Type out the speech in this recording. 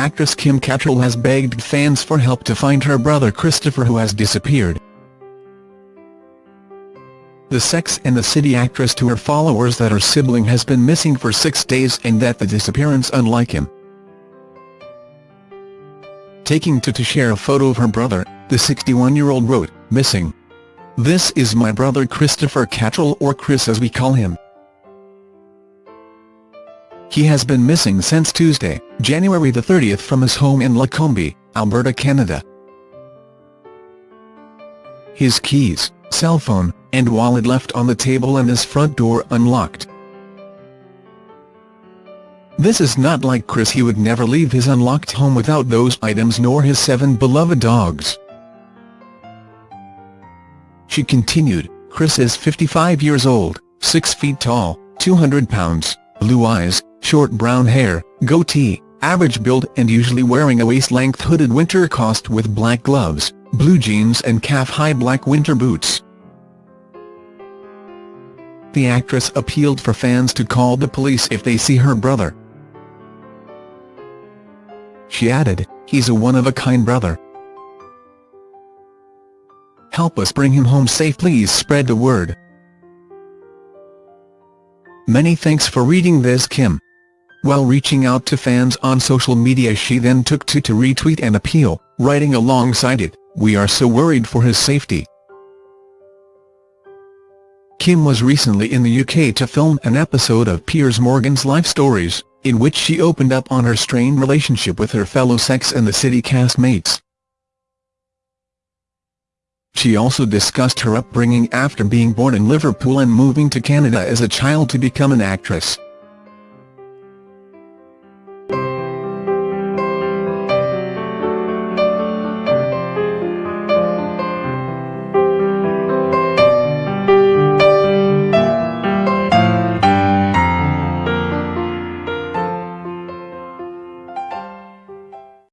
actress Kim Cattrall has begged fans for help to find her brother Christopher who has disappeared. The Sex and the City actress to her followers that her sibling has been missing for six days and that the disappearance unlike him. Taking to to share a photo of her brother, the 61-year-old wrote, Missing. This is my brother Christopher Cattrall or Chris as we call him. He has been missing since Tuesday, January the 30th from his home in Lacombe, Alberta, Canada. His keys, cell phone, and wallet left on the table and his front door unlocked. This is not like Chris he would never leave his unlocked home without those items nor his seven beloved dogs. She continued, Chris is 55 years old, 6 feet tall, 200 pounds, blue eyes, short brown hair, goatee, average build and usually wearing a waist-length hooded winter coat with black gloves, blue jeans and calf-high black winter boots. The actress appealed for fans to call the police if they see her brother. She added, he's a one-of-a-kind brother. Help us bring him home safe please spread the word. Many thanks for reading this Kim. While reaching out to fans on social media she then took to to retweet an appeal, writing alongside it, We are so worried for his safety. Kim was recently in the UK to film an episode of Piers Morgan's Life Stories, in which she opened up on her strained relationship with her fellow Sex and the City castmates. She also discussed her upbringing after being born in Liverpool and moving to Canada as a child to become an actress.